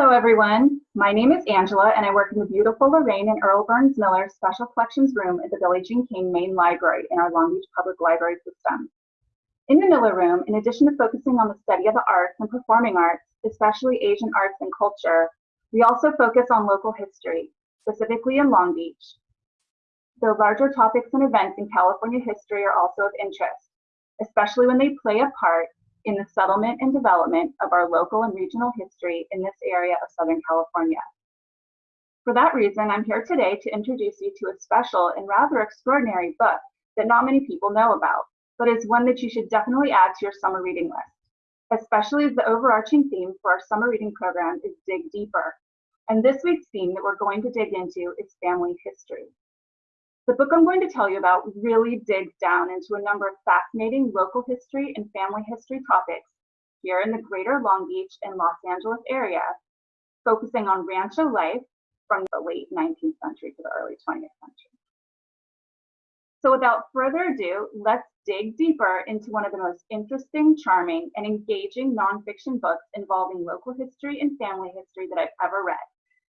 Hello, everyone. My name is Angela, and I work in the beautiful Lorraine and Earl Burns Miller Special Collections Room at the Billie Jean King Main Library in our Long Beach Public Library system. In the Miller Room, in addition to focusing on the study of the arts and performing arts, especially Asian arts and culture, we also focus on local history, specifically in Long Beach. The larger topics and events in California history are also of interest, especially when they play a part in the settlement and development of our local and regional history in this area of Southern California. For that reason, I'm here today to introduce you to a special and rather extraordinary book that not many people know about, but is one that you should definitely add to your summer reading list, especially as the overarching theme for our summer reading program is Dig Deeper. And this week's theme that we're going to dig into is family history. The book I'm going to tell you about really digs down into a number of fascinating local history and family history topics here in the greater Long Beach and Los Angeles area, focusing on rancho life from the late 19th century to the early 20th century. So without further ado, let's dig deeper into one of the most interesting, charming, and engaging nonfiction books involving local history and family history that I've ever read,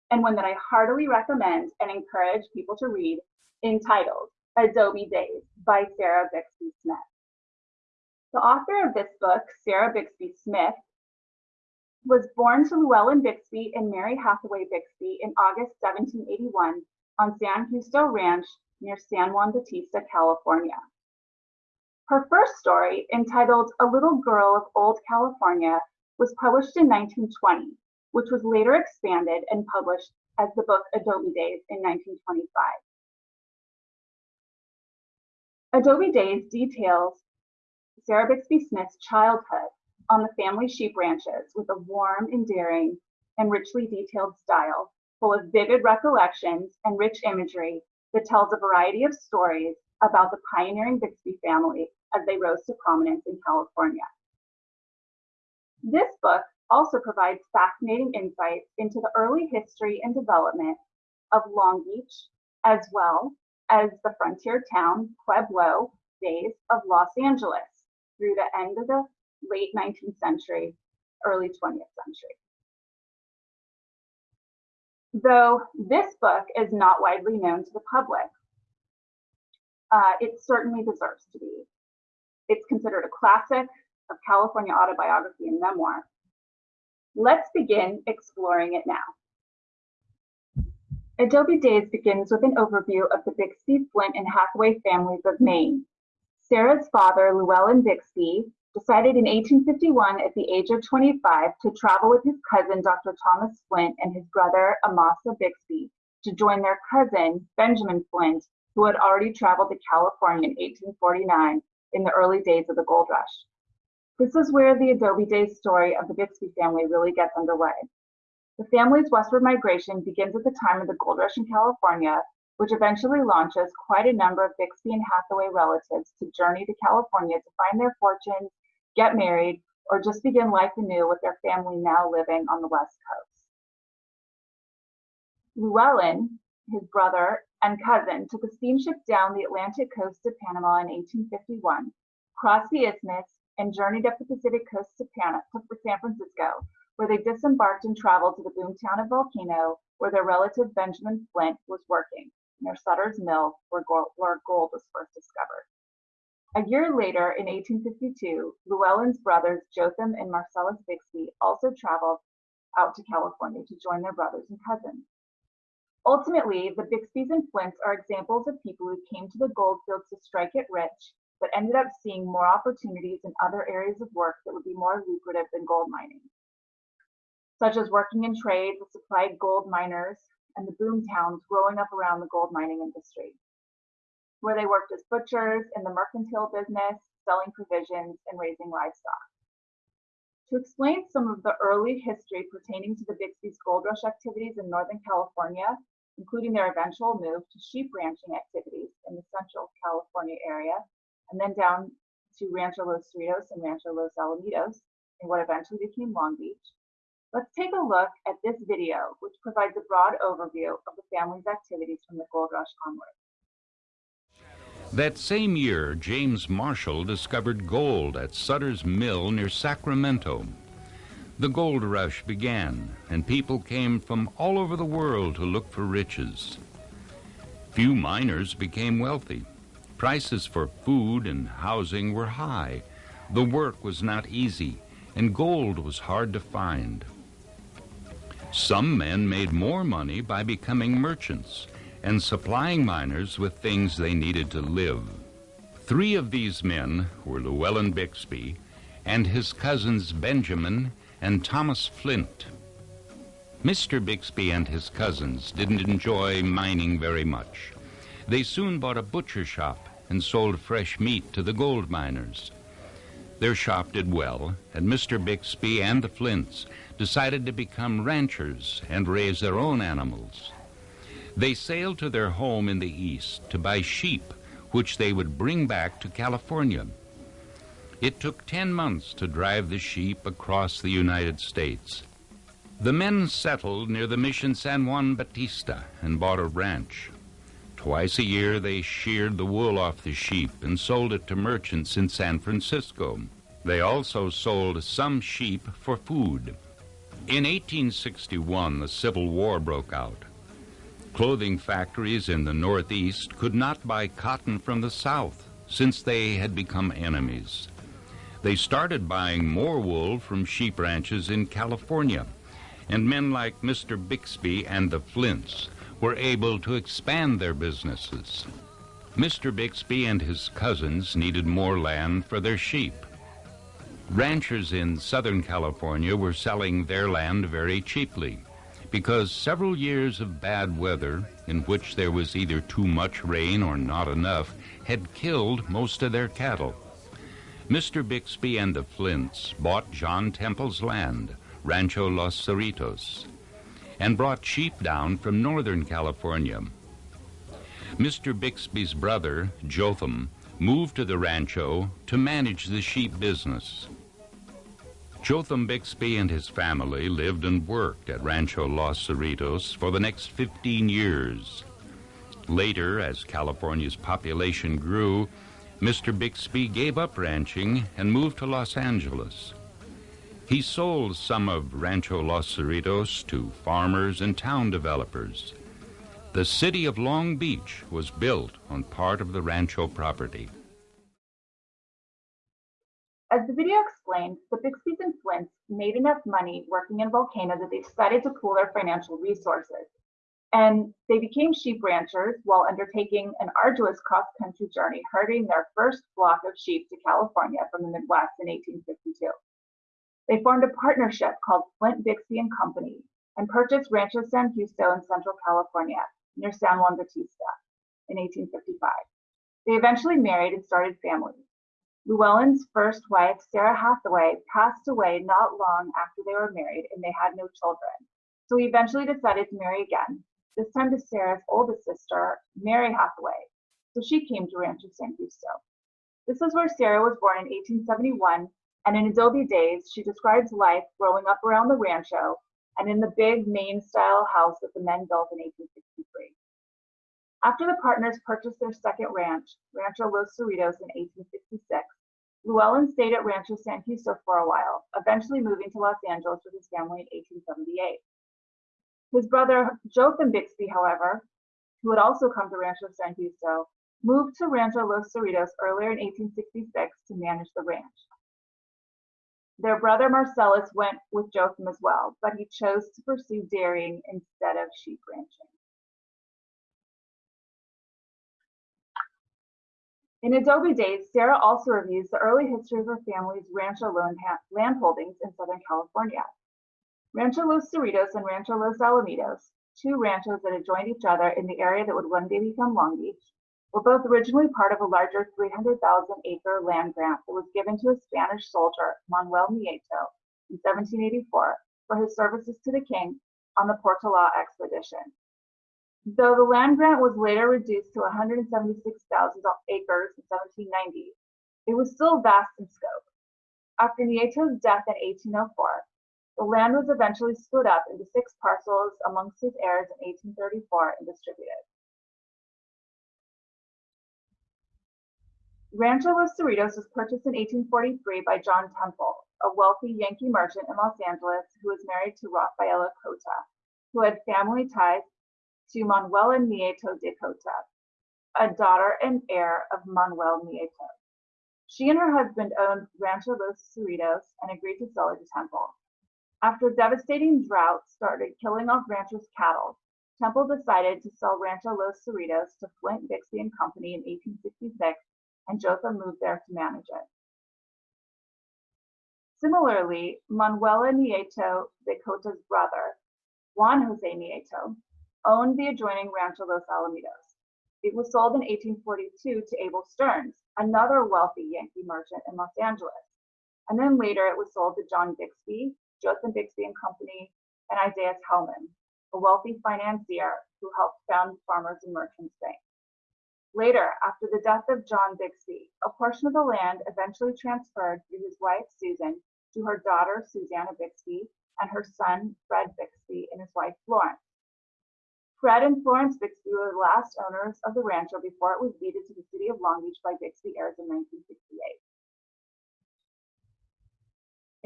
and one that I heartily recommend and encourage people to read entitled Adobe Days by Sarah Bixby Smith. The author of this book, Sarah Bixby Smith, was born to Llewellyn Bixby and Mary Hathaway Bixby in August 1781 on San Justo Ranch near San Juan Bautista, California. Her first story, entitled A Little Girl of Old California, was published in 1920, which was later expanded and published as the book Adobe Days in 1925. Adobe Days details Sarah Bixby Smith's childhood on the family sheep ranches with a warm, endearing, and richly detailed style, full of vivid recollections and rich imagery that tells a variety of stories about the pioneering Bixby family as they rose to prominence in California. This book also provides fascinating insights into the early history and development of Long Beach, as well as the frontier town Pueblo days of Los Angeles through the end of the late 19th century, early 20th century. Though this book is not widely known to the public, uh, it certainly deserves to be. It's considered a classic of California autobiography and memoir. Let's begin exploring it now. Adobe Days begins with an overview of the Bixby, Flint, and Hathaway families of Maine. Sarah's father, Llewellyn Bixby, decided in 1851 at the age of 25 to travel with his cousin, Dr. Thomas Flint, and his brother, Amasa Bixby, to join their cousin, Benjamin Flint, who had already traveled to California in 1849 in the early days of the gold rush. This is where the Adobe Days story of the Bixby family really gets underway. The family's westward migration begins at the time of the gold rush in California, which eventually launches quite a number of Bixby and Hathaway relatives to journey to California to find their fortunes, get married, or just begin life anew with their family now living on the West Coast. Llewellyn, his brother and cousin, took a steamship down the Atlantic coast to Panama in 1851, crossed the isthmus, and journeyed up the Pacific coast to, Pan to San Francisco, where they disembarked and traveled to the boomtown of Volcano, where their relative Benjamin Flint was working, near Sutter's Mill, where gold, where gold was first discovered. A year later, in 1852, Llewellyn's brothers Jotham and Marcellus Bixby also traveled out to California to join their brothers and cousins. Ultimately, the Bixbys and Flints are examples of people who came to the gold fields to strike it rich, but ended up seeing more opportunities in other areas of work that would be more lucrative than gold mining such as working in trade with supplied gold miners and the boom towns growing up around the gold mining industry, where they worked as butchers in the mercantile business, selling provisions and raising livestock. To explain some of the early history pertaining to the Bixby's gold rush activities in Northern California, including their eventual move to sheep ranching activities in the Central California area, and then down to Rancho Los Cerritos and Rancho Los Alamitos in what eventually became Long Beach, Let's take a look at this video, which provides a broad overview of the family's activities from the gold rush onward. That same year, James Marshall discovered gold at Sutter's Mill near Sacramento. The gold rush began, and people came from all over the world to look for riches. Few miners became wealthy. Prices for food and housing were high. The work was not easy, and gold was hard to find. Some men made more money by becoming merchants and supplying miners with things they needed to live. Three of these men were Llewellyn Bixby and his cousins Benjamin and Thomas Flint. Mr. Bixby and his cousins didn't enjoy mining very much. They soon bought a butcher shop and sold fresh meat to the gold miners. Their shop did well, and Mr. Bixby and the Flints decided to become ranchers and raise their own animals. They sailed to their home in the east to buy sheep, which they would bring back to California. It took 10 months to drive the sheep across the United States. The men settled near the Mission San Juan Bautista and bought a ranch. Twice a year they sheared the wool off the sheep and sold it to merchants in San Francisco. They also sold some sheep for food. In 1861, the Civil War broke out. Clothing factories in the Northeast could not buy cotton from the South since they had become enemies. They started buying more wool from sheep ranches in California and men like Mr. Bixby and the Flints were able to expand their businesses. Mr. Bixby and his cousins needed more land for their sheep. Ranchers in Southern California were selling their land very cheaply because several years of bad weather, in which there was either too much rain or not enough, had killed most of their cattle. Mr. Bixby and the Flints bought John Temple's land, Rancho Los Cerritos, and brought sheep down from Northern California. Mr. Bixby's brother, Jotham, moved to the rancho to manage the sheep business. Jotham Bixby and his family lived and worked at Rancho Los Cerritos for the next 15 years. Later, as California's population grew, Mr. Bixby gave up ranching and moved to Los Angeles. He sold some of Rancho Los Cerritos to farmers and town developers. The city of Long Beach was built on part of the rancho property. As the video explained, the Bixbys and Flints made enough money working in Volcano that they decided to pool their financial resources. And they became sheep ranchers while undertaking an arduous cross-country journey, herding their first flock of sheep to California from the Midwest in 1852. They formed a partnership called Flint Bixby and Company and purchased Rancho San Justo in Central California near San Juan Bautista in 1855. They eventually married and started families. Llewellyn's first wife, Sarah Hathaway, passed away not long after they were married and they had no children. So he eventually decided to marry again, this time to Sarah's oldest sister, Mary Hathaway. So she came to Rancho San Justo. This is where Sarah was born in 1871 and in Adobe days, she describes life growing up around the rancho and in the big Maine style house that the men built in 1863. After the partners purchased their second ranch, Rancho Los Cerritos, in 1866, Llewellyn stayed at Rancho San Justo for a while, eventually moving to Los Angeles with his family in 1878. His brother Jotham Bixby, however, who had also come to Rancho San Justo, moved to Rancho Los Cerritos earlier in 1866 to manage the ranch. Their brother Marcellus went with Jotham as well, but he chose to pursue dairying instead of sheep ranching. In Adobe days, Sarah also reviews the early history of her family's rancho land holdings in Southern California. Rancho Los Cerritos and Rancho Los Alamitos, two ranchos that adjoined each other in the area that would one day become Long Beach, were both originally part of a larger 300,000 acre land grant that was given to a Spanish soldier, Manuel Nieto, in 1784 for his services to the king on the Portola expedition. Though the land grant was later reduced to 176,000 acres in 1790, it was still vast in scope. After Nieto's death in 1804, the land was eventually split up into six parcels amongst his heirs in 1834 and distributed. Rancho Los Cerritos was purchased in 1843 by John Temple, a wealthy Yankee merchant in Los Angeles who was married to Rafaela Cota, who had family ties to Manuela Nieto de Cota, a daughter and heir of Manuel Nieto. She and her husband owned Rancho Los Cerritos and agreed to sell it to Temple. After devastating drought started killing off ranchers' cattle, Temple decided to sell Rancho Los Cerritos to Flint Bixby and Company in 1866, and Jotham moved there to manage it. Similarly, Manuela Nieto de Cota's brother, Juan Jose Nieto, owned the adjoining Rancho Los Alamitos. It was sold in 1842 to Abel Stearns, another wealthy Yankee merchant in Los Angeles. And then later it was sold to John Bixby, Jotham Bixby and Company, and Isaiah Hellman, a wealthy financier who helped found Farmers and Merchants Bank. Later, after the death of John Bixby, a portion of the land eventually transferred through his wife Susan to her daughter Susanna Bixby and her son Fred Bixby and his wife Florence. Fred and Florence Bixby were the last owners of the rancho before it was deeded to the city of Long Beach by Bixby heirs in 1968.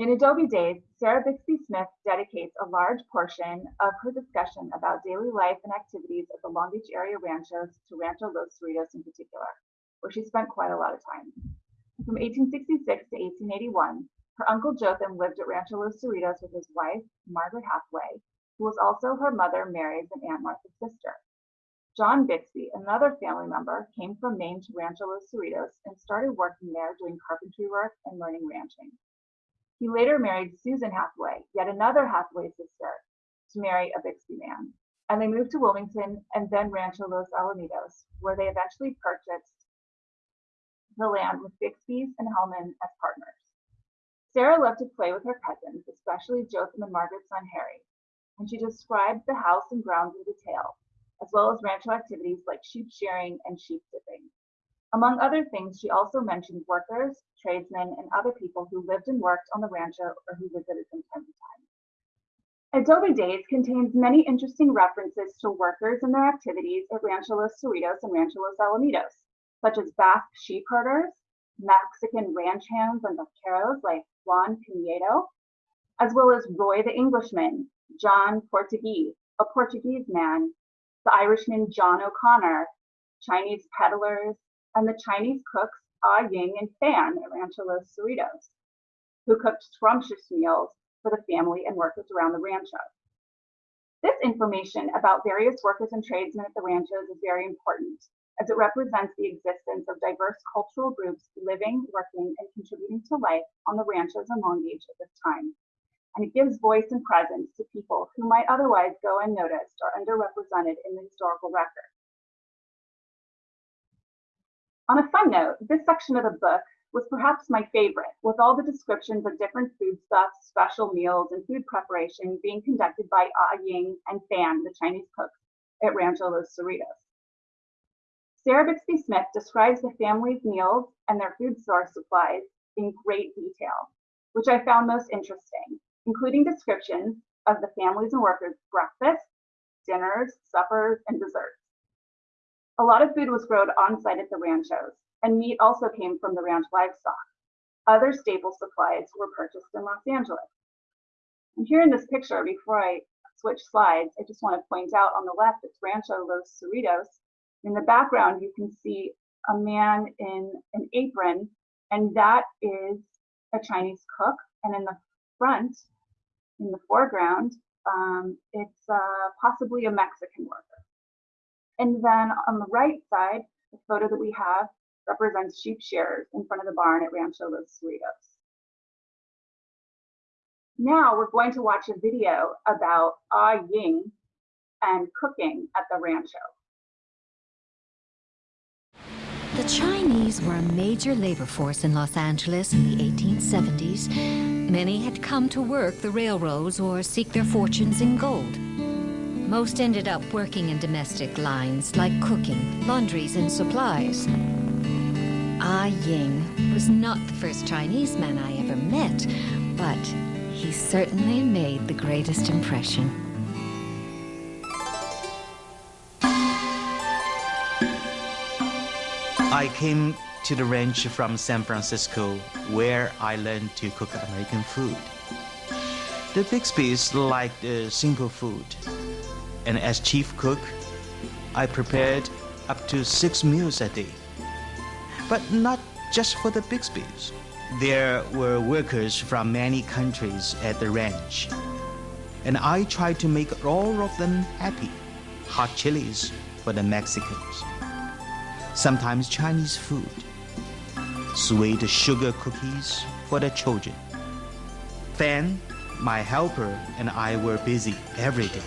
In Adobe Days, Sarah Bixby Smith dedicates a large portion of her discussion about daily life and activities at the Long Beach area ranchos to Rancho Los Cerritos in particular, where she spent quite a lot of time. From 1866 to 1881, her uncle Jotham lived at Rancho Los Cerritos with his wife, Margaret Hathaway, who was also her mother Mary's and Aunt Martha's sister. John Bixby, another family member, came from Maine to Rancho Los Cerritos and started working there doing carpentry work and learning ranching. He later married Susan Hathaway, yet another Hathaway sister, to marry a Bixby man. And they moved to Wilmington and then Rancho Los Alamitos, where they eventually purchased the land with Bixby's and Hellman as partners. Sarah loved to play with her cousins, especially Jotham and Margaret's son Harry, and she described the house and grounds in detail, as well as rancho activities like sheep shearing and sheep dipping. Among other things, she also mentioned workers, tradesmen, and other people who lived and worked on the rancho or who visited from time to time. Adobe Days contains many interesting references to workers and their activities at Rancho Los Cerritos and Rancho Los Alamitos, such as Basque sheep herders, Mexican ranch hands and vaqueros like Juan Pinedo, as well as Roy the Englishman, John Portuguese, a Portuguese man, the Irishman John O'Connor, Chinese peddlers, and the Chinese cooks Ah Ying and Fan at Rancho Los Cerritos, who cooked scrumptious meals for the family and workers around the rancho. This information about various workers and tradesmen at the ranchos is very important, as it represents the existence of diverse cultural groups living, working, and contributing to life on the ranchos in Long Beach at this time. And it gives voice and presence to people who might otherwise go unnoticed or underrepresented in the historical record. On a fun note, this section of the book was perhaps my favorite, with all the descriptions of different foodstuffs, special meals, and food preparation being conducted by Ah Ying and Fan, the Chinese cooks at Rancho Los Cerritos. Sarah Bixby Smith describes the family's meals and their food source supplies in great detail, which I found most interesting, including descriptions of the families and workers' breakfasts, dinners, suppers, and desserts. A lot of food was grown on site at the ranchos, and meat also came from the ranch livestock. Other staple supplies were purchased in Los Angeles. And here in this picture, before I switch slides, I just want to point out on the left, it's Rancho Los Cerritos. In the background, you can see a man in an apron, and that is a Chinese cook. And in the front, in the foreground, um, it's uh, possibly a Mexican worker. And then on the right side, the photo that we have represents sheep shearers in front of the barn at Rancho Los Cerritos. Now we're going to watch a video about Ah Ying and cooking at the rancho. The Chinese were a major labor force in Los Angeles in the 1870s. Many had come to work the railroads or seek their fortunes in gold. Most ended up working in domestic lines like cooking, laundries, and supplies. Ah Ying was not the first Chinese man I ever met, but he certainly made the greatest impression. I came to the ranch from San Francisco, where I learned to cook American food. The Bixbys liked uh, simple food, and as chief cook, I prepared up to six meals a day. But not just for the Bixbys. There were workers from many countries at the ranch, and I tried to make all of them happy. Hot chilies for the Mexicans, sometimes Chinese food, sweet sugar cookies for the children. Then, my helper, and I were busy every day.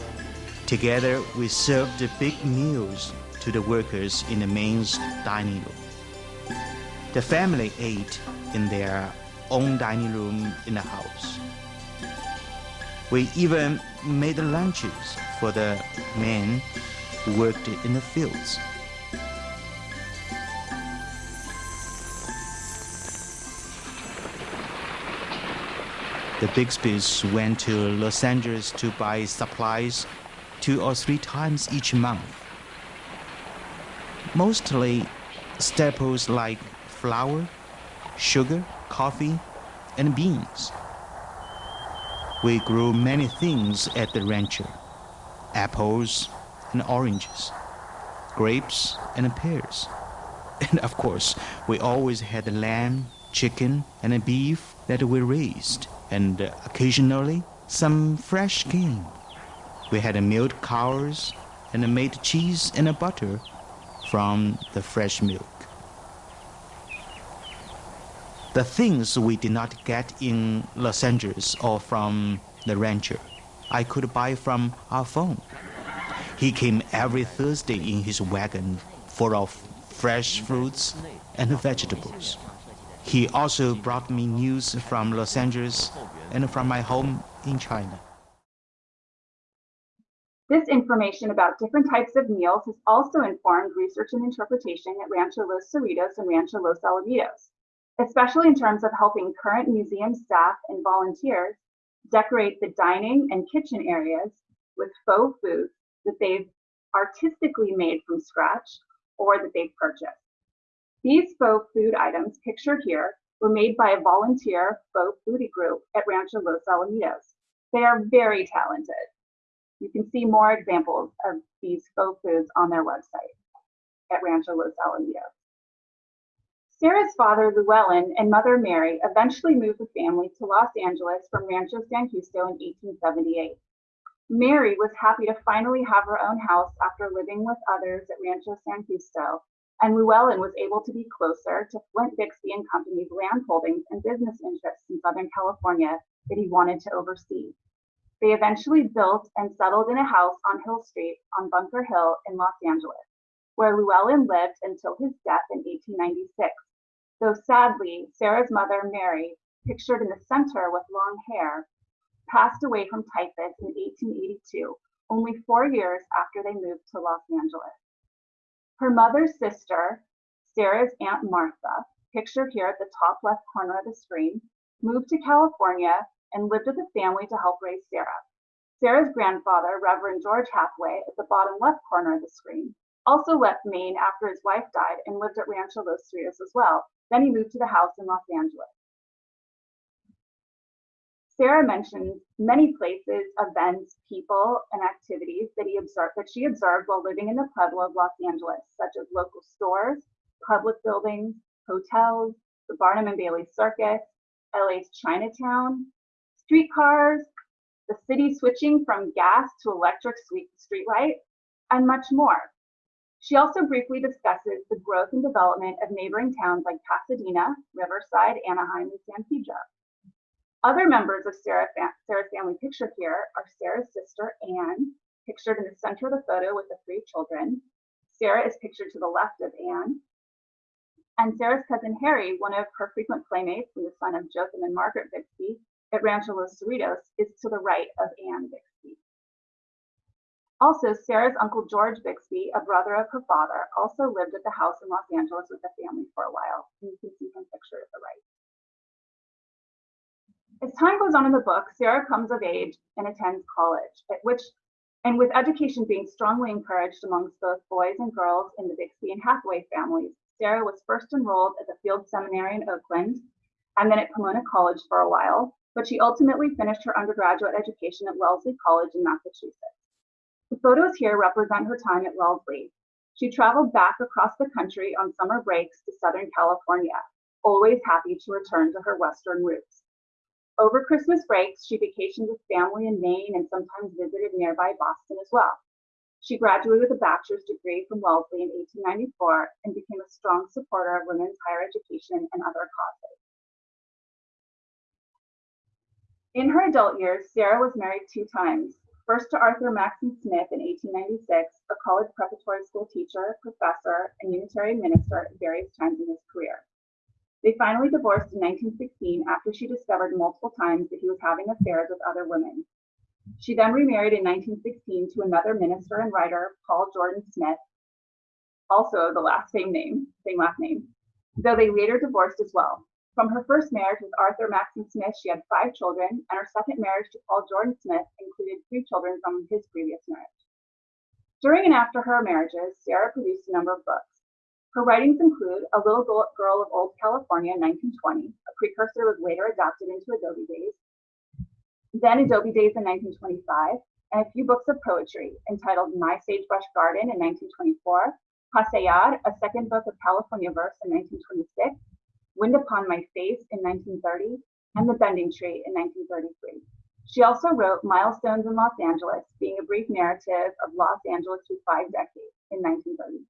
Together, we served the big meals to the workers in the main dining room. The family ate in their own dining room in the house. We even made lunches for the men who worked in the fields. The Bixbys went to Los Angeles to buy supplies two or three times each month. Mostly staples like flour, sugar, coffee, and beans. We grew many things at the rancher apples and oranges, grapes and pears. And of course, we always had lamb, chicken, and beef that we raised, and occasionally some fresh game. We had milk cows and made cheese and butter from the fresh milk. The things we did not get in Los Angeles or from the rancher, I could buy from our phone. He came every Thursday in his wagon full of fresh fruits and vegetables. He also brought me news from Los Angeles and from my home in China. This information about different types of meals has also informed research and interpretation at Rancho Los Cerritos and Rancho Los Alamitos, especially in terms of helping current museum staff and volunteers decorate the dining and kitchen areas with faux foods that they've artistically made from scratch or that they've purchased. These faux food items pictured here were made by a volunteer faux foodie group at Rancho Los Alamitos. They are very talented. You can see more examples of these faux foods on their website at Rancho Los Alamitos. Sarah's father, Llewellyn, and mother, Mary, eventually moved the family to Los Angeles from Rancho San Justo in 1878. Mary was happy to finally have her own house after living with others at Rancho San Justo, and Llewellyn was able to be closer to Flint Bixby and Company's land holdings and business interests in Southern California that he wanted to oversee. They eventually built and settled in a house on Hill Street on Bunker Hill in Los Angeles, where Llewellyn lived until his death in 1896. Though sadly, Sarah's mother, Mary, pictured in the center with long hair, passed away from typhus in 1882, only four years after they moved to Los Angeles. Her mother's sister, Sarah's Aunt Martha, pictured here at the top left corner of the screen, moved to California and lived with the family to help raise Sarah. Sarah's grandfather, Reverend George Hathaway, at the bottom left corner of the screen, also left Maine after his wife died and lived at Rancho Los Cerritos as well. Then he moved to the house in Los Angeles. Sarah mentions many places, events, people, and activities that he observed that she observed while living in the Pueblo of Los Angeles, such as local stores, public buildings, hotels, the Barnum and Bailey Circus, LA's Chinatown, streetcars, the city switching from gas to electric streetlight, and much more. She also briefly discusses the growth and development of neighboring towns like Pasadena, Riverside, Anaheim, and San Pedro. Other members of Sarah Sarah's family pictured here are Sarah's sister, Anne, pictured in the center of the photo with the three children. Sarah is pictured to the left of Anne. And Sarah's cousin Harry, one of her frequent playmates and the son of Jotham and Margaret Bixby, at Rancho Los Cerritos is to the right of Anne Bixby. Also, Sarah's uncle George Bixby, a brother of her father, also lived at the house in Los Angeles with the family for a while. And you can see him pictured at the right. As time goes on in the book, Sarah comes of age and attends college, at which, and with education being strongly encouraged amongst both boys and girls in the Bixby and Hathaway families, Sarah was first enrolled at the Field Seminary in Oakland and then at Pomona College for a while, but she ultimately finished her undergraduate education at Wellesley College in Massachusetts. The photos here represent her time at Wellesley. She traveled back across the country on summer breaks to Southern California, always happy to return to her Western roots. Over Christmas breaks, she vacationed with family in Maine and sometimes visited nearby Boston as well. She graduated with a bachelor's degree from Wellesley in 1894 and became a strong supporter of women's higher education and other causes. In her adult years, Sarah was married two times. First to Arthur Maxson Smith in 1896, a college preparatory school teacher, professor, and Unitarian minister at various times in his career. They finally divorced in 1916 after she discovered multiple times that he was having affairs with other women. She then remarried in 1916 to another minister and writer, Paul Jordan Smith, also the last same name, same last name, though they later divorced as well. From her first marriage with Arthur Maxson Smith, she had five children, and her second marriage to Paul Jordan Smith included three children from his previous marriage. During and after her marriages, Sarah produced a number of books. Her writings include A Little Girl of Old California, 1920. A precursor that was later adapted into Adobe Days. Then Adobe Days in 1925, and a few books of poetry entitled My Sagebrush Garden in 1924, Pasear, a second book of California verse in 1926, Wind Upon My Face in 1930, and The Bending Tree in 1933. She also wrote Milestones in Los Angeles, being a brief narrative of Los Angeles through five decades in 1933.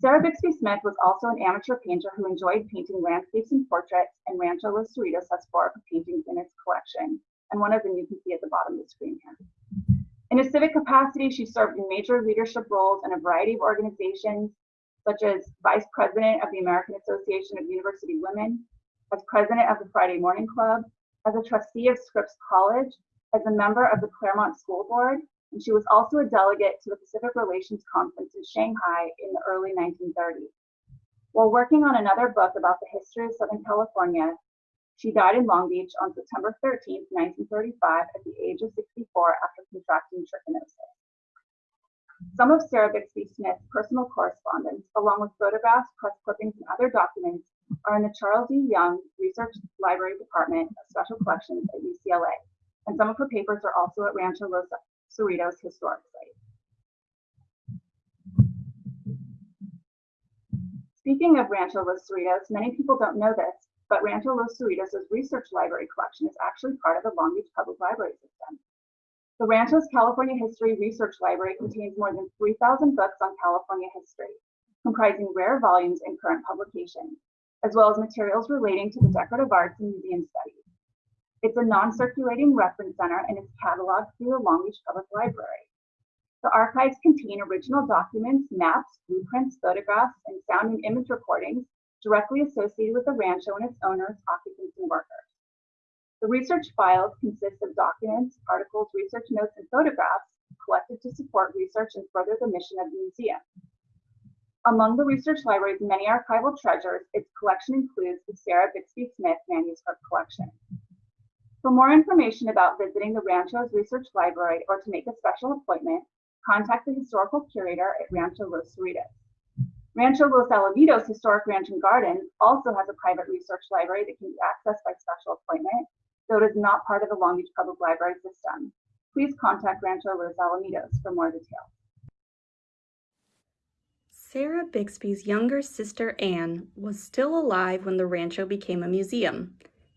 Sarah Bixby Smith was also an amateur painter who enjoyed painting landscapes and portraits, and Rancho Los Cerritos has four paintings in its collection, and one of them you can see at the bottom of the screen here. In a civic capacity, she served in major leadership roles in a variety of organizations, such as Vice President of the American Association of University Women, as President of the Friday Morning Club, as a trustee of Scripps College, as a member of the Claremont School Board, and she was also a delegate to the Pacific Relations Conference in Shanghai in the early 1930s. While working on another book about the history of Southern California, she died in Long Beach on September 13, 1935, at the age of 64 after contracting trichinosis. Some of Sarah Bixby Smith's personal correspondence, along with photographs, press clippings, and other documents, are in the Charles E. Young Research Library Department of Special Collections at UCLA, and some of her papers are also at Rancho Los Cerritos Historic Site. Speaking of Rancho Los Cerritos, many people don't know this, but Rancho Los Cerritos' research library collection is actually part of the Long Beach Public Library System. The Rancho's California History Research Library contains more than 3,000 books on California history, comprising rare volumes and current publications, as well as materials relating to the decorative arts and museum studies. It's a non-circulating reference center and is cataloged through the Long Beach Public Library. The archives contain original documents, maps, blueprints, photographs, and sound and image recordings directly associated with the rancho and its owners, occupants, and workers. The research files consist of documents, articles, research notes, and photographs collected to support research and further the mission of the museum. Among the research library's many archival treasures, its collection includes the Sarah Bixby Smith manuscript collection. For more information about visiting the Rancho's Research Library or to make a special appointment, contact the historical curator at Rancho Los Cerritos. Rancho Los Alamitos Historic Ranch and Garden also has a private research library that can be accessed by special appointment, though it is not part of the Long Beach Public Library system. Please contact Rancho Los Alamitos for more details. Sarah Bixby's younger sister Anne was still alive when the rancho became a museum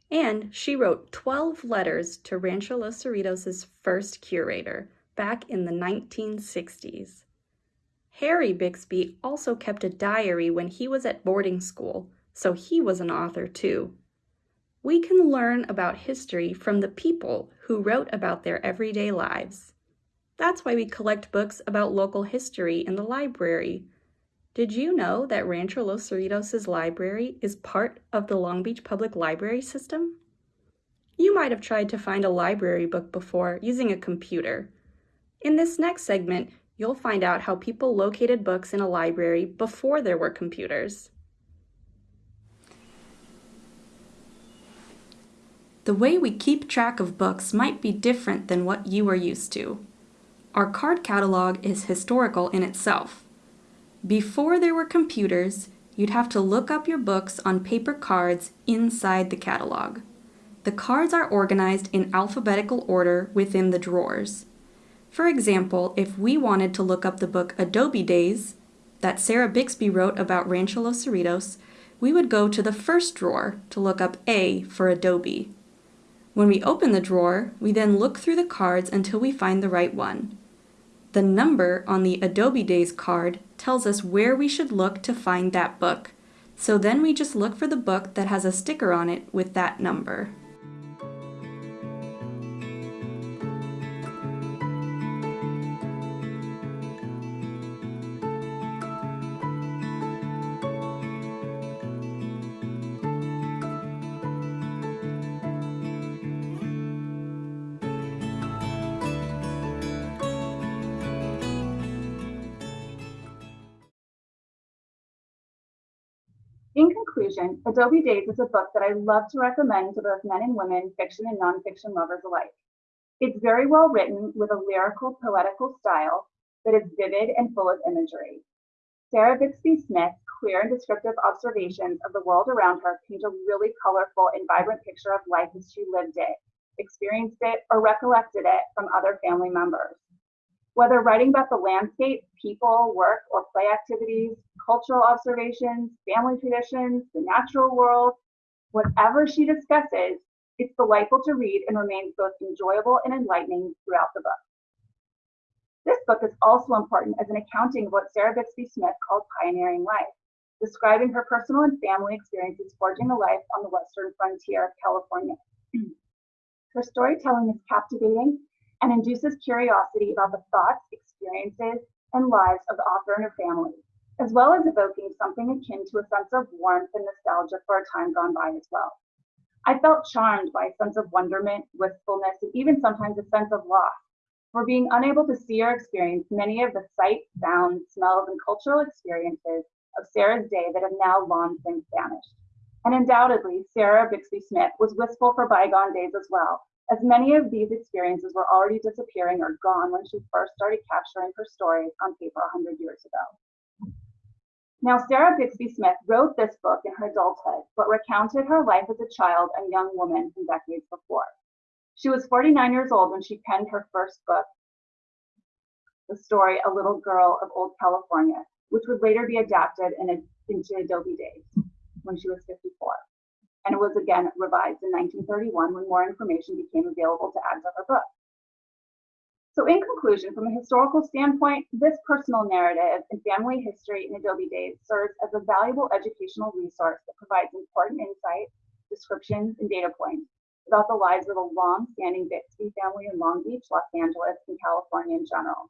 and she wrote 12 letters to Rancho Los Cerritos' first curator back in the 1960s. Harry Bixby also kept a diary when he was at boarding school, so he was an author too. We can learn about history from the people who wrote about their everyday lives. That's why we collect books about local history in the library, did you know that Rancho Los Cerritos' library is part of the Long Beach Public Library system? You might have tried to find a library book before using a computer. In this next segment, you'll find out how people located books in a library before there were computers. The way we keep track of books might be different than what you are used to. Our card catalog is historical in itself. Before there were computers, you'd have to look up your books on paper cards inside the catalog. The cards are organized in alphabetical order within the drawers. For example, if we wanted to look up the book Adobe Days that Sarah Bixby wrote about Rancho Los Cerritos, we would go to the first drawer to look up A for Adobe. When we open the drawer, we then look through the cards until we find the right one. The number on the Adobe Days card tells us where we should look to find that book. So then we just look for the book that has a sticker on it with that number. In conclusion, Adobe Days is a book that I love to recommend to both men and women, fiction and nonfiction lovers alike. It's very well written with a lyrical, poetical style that is vivid and full of imagery. Sarah Bixby Smith's clear and descriptive observations of the world around her paint a really colorful and vibrant picture of life as she lived it, experienced it, or recollected it from other family members. Whether writing about the landscape, people, work, or play activities, cultural observations, family traditions, the natural world, whatever she discusses, it's delightful to read and remains both enjoyable and enlightening throughout the book. This book is also important as an accounting of what Sarah Bixby Smith called pioneering life, describing her personal and family experiences forging a life on the western frontier of California. her storytelling is captivating and induces curiosity about the thoughts, experiences, and lives of the author and her family, as well as evoking something akin to a sense of warmth and nostalgia for a time gone by as well. I felt charmed by a sense of wonderment, wistfulness, and even sometimes a sense of loss for being unable to see or experience many of the sights, sounds, smells, and cultural experiences of Sarah's day that have now long since vanished. And undoubtedly, Sarah Bixby Smith was wistful for bygone days as well, as many of these experiences were already disappearing or gone when she first started capturing her stories on paper 100 years ago. Now, Sarah Bixby Smith wrote this book in her adulthood, but recounted her life as a child and young woman from decades before. She was 49 years old when she penned her first book, the story A Little Girl of Old California, which would later be adapted in a, into Adobe Days when she was 54 and it was again revised in 1931 when more information became available to add to her book. So in conclusion, from a historical standpoint, this personal narrative and family history in Adobe Days serves as a valuable educational resource that provides important insights, descriptions, and data points about the lives of the long-standing Bixby family in Long Beach, Los Angeles, and California in general.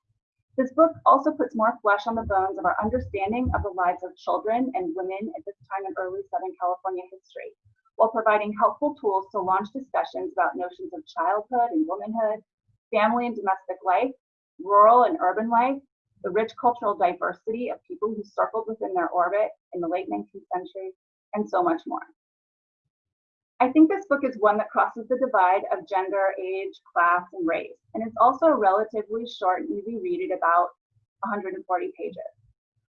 This book also puts more flesh on the bones of our understanding of the lives of children and women at this time in early Southern California history, while providing helpful tools to launch discussions about notions of childhood and womanhood, family and domestic life, rural and urban life, the rich cultural diversity of people who circled within their orbit in the late 19th century, and so much more. I think this book is one that crosses the divide of gender, age, class, and race, and it's also a relatively short and easy read at about 140 pages.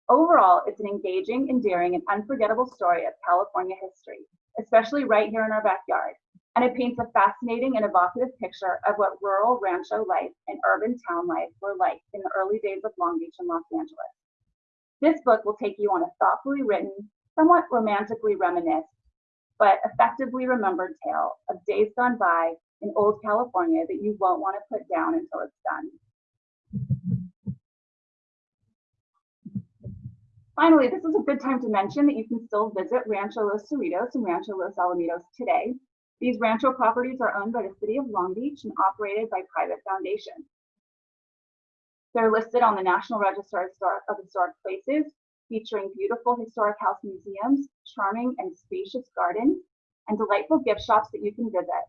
Overall, it's an engaging, endearing, and unforgettable story of California history, especially right here in our backyard. And it paints a fascinating and evocative picture of what rural rancho life and urban town life were like in the early days of Long Beach and Los Angeles. This book will take you on a thoughtfully written, somewhat romantically reminisced, but effectively remembered tale of days gone by in old California that you won't want to put down until it's done. Finally, this is a good time to mention that you can still visit Rancho Los Cerritos and Rancho Los Alamitos today. These rancho properties are owned by the City of Long Beach and operated by private foundations. They're listed on the National Register of Historic Places, featuring beautiful historic house museums, charming and spacious gardens, and delightful gift shops that you can visit.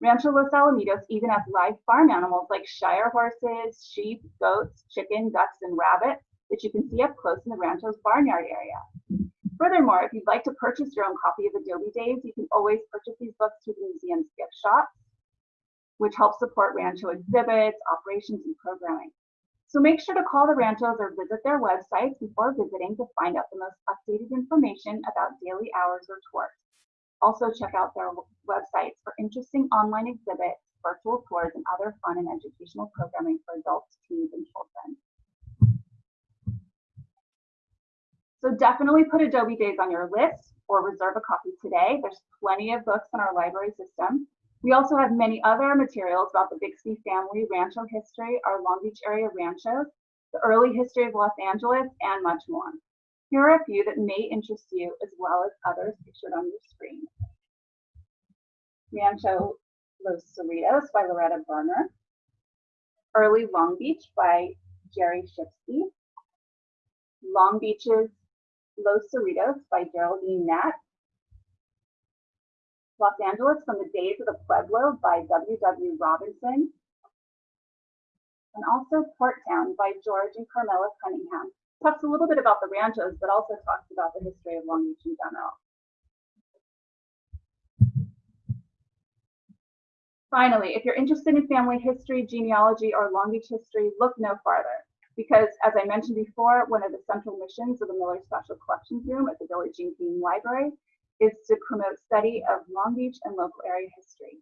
Rancho Los Alamitos even has live farm animals like Shire horses, sheep, goats, chicken, ducks, and rabbits, that you can see up close in the Rancho's barnyard area. Furthermore, if you'd like to purchase your own copy of Adobe Days, you can always purchase these books through the museum's gift shop, which helps support Rancho exhibits, operations, and programming. So make sure to call the Ranchos or visit their websites before visiting to find out the most updated information about daily hours or tours. Also check out their websites for interesting online exhibits, virtual tours, and other fun and educational programming for adults, teens, and children. So definitely put Adobe Days on your list or reserve a copy today. There's plenty of books in our library system. We also have many other materials about the Bixby family, rancho history, our Long Beach area ranchos, the early history of Los Angeles, and much more. Here are a few that may interest you as well as others pictured on your screen. Rancho Los Cerritos by Loretta Berner. Early Long Beach by Gerrie Schipske. Long Beach's Los Cerritos by Geraldine Knatz, Los Angeles from the Days of the Pueblo by W. W. Robinson. And also Port Town by George and Carmela Cunningham. Talks a little bit about the ranchos, but also talks about the history of Long Beach in general. Finally, if you're interested in family history, genealogy, or Long Beach history, look no farther. Because as I mentioned before, one of the central missions of the Miller Special Collections Room at the Billie Jean Library is to promote study of Long Beach and local area history.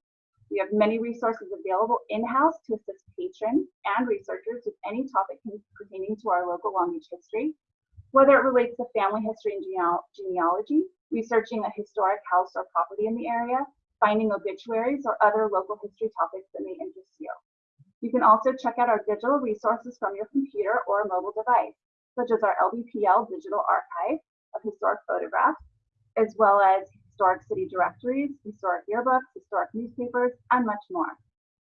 We have many resources available in-house to assist patrons and researchers with any topic pertaining to our local Long Beach history, whether it relates to family history and genealogy, researching a historic house or property in the area, finding obituaries, or other local history topics that may interest you. You can also check out our digital resources from your computer or mobile device, such as our LBPL digital archive of historic photographs, as well as historic city directories, historic yearbooks, historic newspapers, and much more.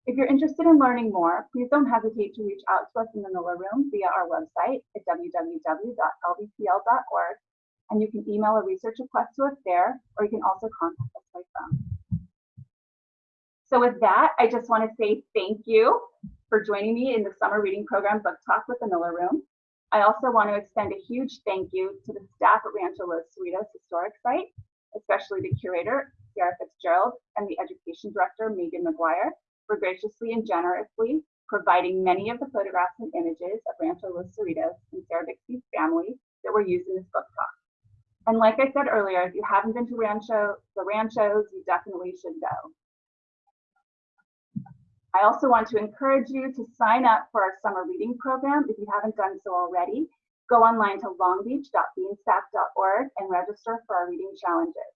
If you're interested in learning more, please don't hesitate to reach out to us in the Miller Room via our website at www.lbpl.org, and you can email a research request to us there, or you can also contact us by phone. So with that, I just want to say thank you for joining me in the summer reading program Book Talk with the Miller Room. I also want to extend a huge thank you to the staff at Rancho Los Cerritos Historic Site, especially the curator, Sarah Fitzgerald, and the education director, Megan McGuire, for graciously and generously providing many of the photographs and images of Rancho Los Cerritos and Sarah Bixby's family that were used in this book talk. And like I said earlier, if you haven't been to Rancho, the Ranchos, you definitely should go. I also want to encourage you to sign up for our summer reading program if you haven't done so already. Go online to longbeach.beanstack.org and register for our reading challenges.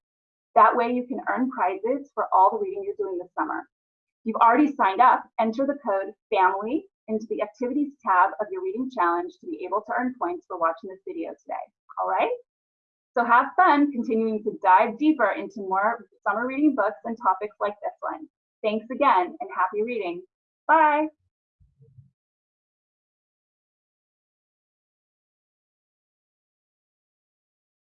That way you can earn prizes for all the reading you're doing this summer. If you've already signed up, enter the code FAMILY into the activities tab of your reading challenge to be able to earn points for watching this video today. All right? So have fun continuing to dive deeper into more summer reading books and topics like this one. Thanks again and happy reading. Bye.